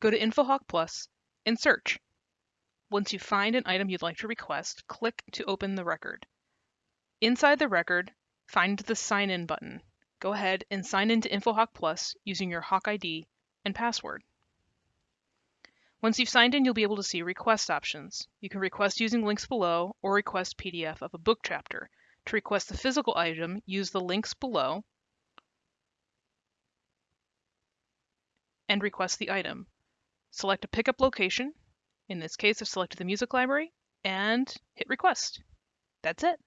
go to InfoHawk Plus and search. Once you find an item you'd like to request, click to open the record. Inside the record, find the Sign In button. Go ahead and sign in to InfoHawk Plus using your Hawk ID and password. Once you've signed in, you'll be able to see request options. You can request using links below or request PDF of a book chapter. To request the physical item, use the links below and request the item. Select a pickup location. In this case, I've selected the music library and hit request. That's it.